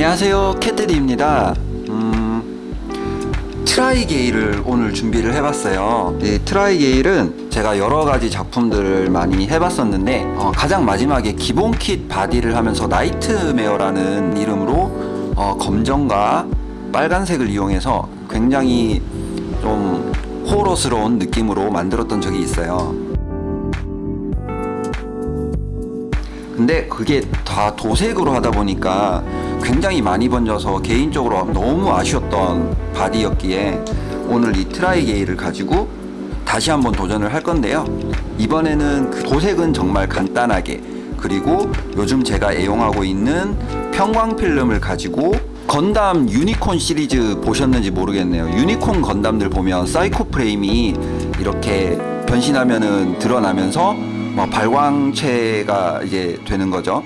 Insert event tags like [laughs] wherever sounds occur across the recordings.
안녕하세요. 캣데디입니다. 음, 트라이게일을 오늘 준비를 해봤어요. 이 트라이게일은 제가 여러가지 작품들을 많이 해봤었는데 어, 가장 마지막에 기본 킷 바디를 하면서 nightmare라는 이름으로 어, 검정과 빨간색을 이용해서 굉장히 좀 호러스러운 느낌으로 만들었던 적이 있어요 근데 그게 다 도색으로 하다 보니까 굉장히 많이 번져서 개인적으로 너무 아쉬웠던 바디였기에 오늘 이 트라이게일을 가지고 다시 한번 도전을 할 건데요. 이번에는 그 도색은 정말 간단하게. 그리고 요즘 제가 애용하고 있는 편광 필름을 가지고 건담 유니콘 시리즈 보셨는지 모르겠네요. 유니콘 건담들 보면 사이코 프레임이 이렇게 변신하면은 드러나면서 뭐 발광체가 이제 되는 거죠.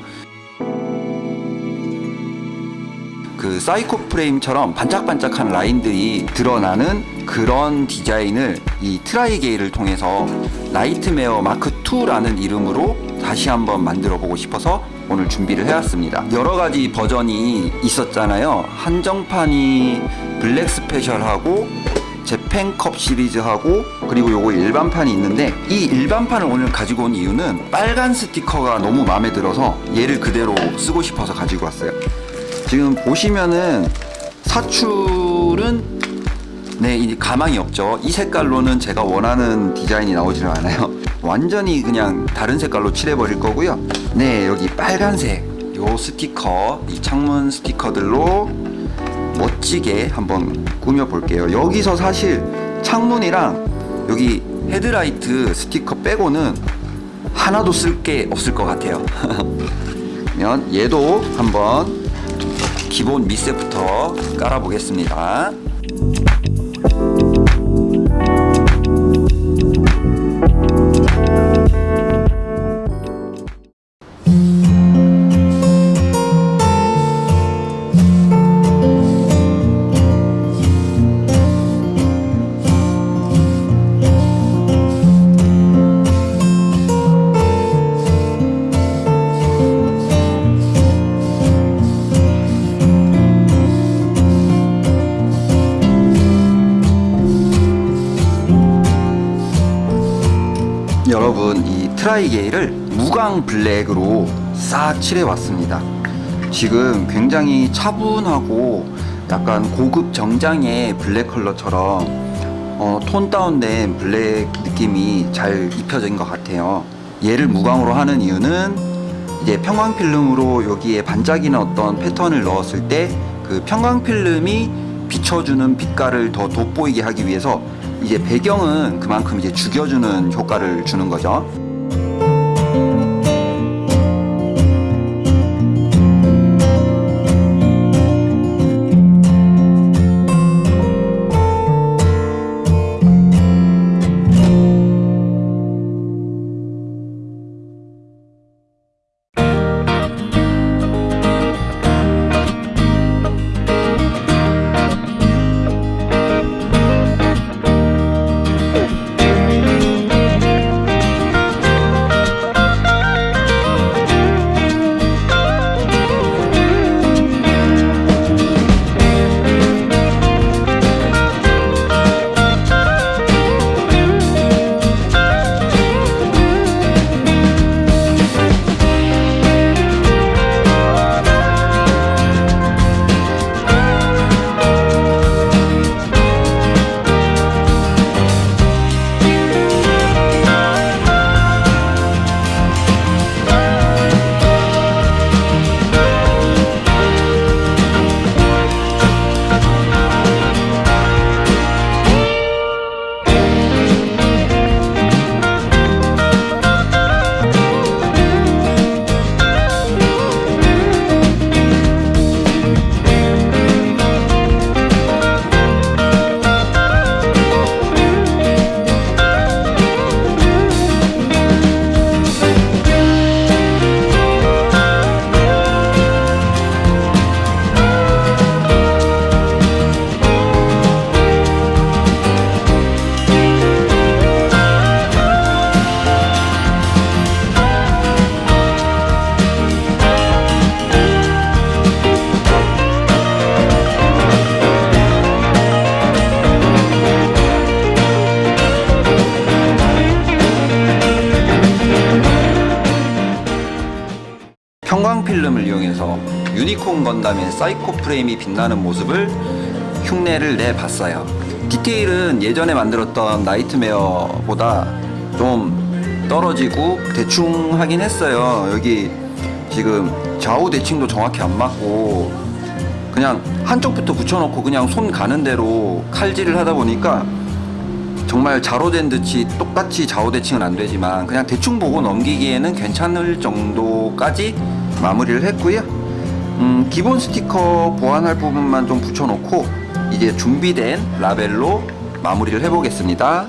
그 사이코 프레임처럼 반짝반짝한 라인들이 드러나는 그런 디자인을 이 트라이게일을 통해서 Nightmare Mark 2라는 이름으로 다시 한번 만들어 보고 싶어서 오늘 준비를 해왔습니다. 여러 가지 버전이 있었잖아요. 한정판이 블랙 스페셜하고 재팬컵 시리즈하고 그리고 요거 일반판이 있는데 이 일반판을 오늘 가지고 온 이유는 빨간 스티커가 너무 마음에 들어서 얘를 그대로 쓰고 싶어서 가지고 왔어요 지금 보시면은 사출은 네, 이 가망이 없죠. 이 색깔로는 제가 원하는 디자인이 나오지는 않아요. [laughs] 완전히 그냥 다른 색깔로 칠해버릴 거고요. 네, 여기 빨간색 요 스티커, 이 창문 스티커들로 멋지게 한번 꾸며 볼게요. 여기서 사실 창문이랑 여기 헤드라이트 스티커 빼고는 하나도 쓸 게 없을 것 같아요. [laughs] 그러면 얘도 한번 기본 밑색부터 깔아 보겠습니다 트라이게일을 무광 블랙으로 싹 칠해 왔습니다 지금 굉장히 차분하고 약간 고급 정장의 블랙 컬러처럼 어, tone down된 블랙 느낌이 잘 입혀진 것 같아요 얘를 무광으로 하는 이유는 이제 편광 필름으로 여기에 반짝이는 어떤 패턴을 넣었을 때 그 편광 필름이 비춰주는 빛깔을 더 돋보이게 하기 위해서 이제 배경은 그만큼 이제 죽여주는 효과를 주는 거죠. 편광 필름을 이용해서 유니콘 건담의 사이코 프레임이 빛나는 모습을 흉내를 내봤어요. 디테일은 예전에 만들었던 Nightmare보다 좀 떨어지고 대충 하긴 했어요. 여기 지금 좌우 대칭도 정확히 안 맞고 그냥 한쪽부터 붙여놓고 그냥 손 가는 대로 칼질을 하다 보니까 정말 자로 잰 듯이 똑같이 좌우 대칭은 안 되지만 그냥 대충 보고 넘기기에는 괜찮을 정도까지 마무리를 했고요. 음, 기본 스티커 보완할 부분만 좀 붙여놓고 이제 준비된 라벨로 마무리를 해보겠습니다.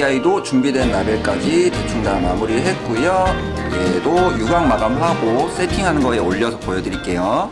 이 아이도 준비된 라벨까지 대충 다 마무리를 했고요. 얘도 유광 마감하고 세팅하는 거에 올려서 보여드릴게요.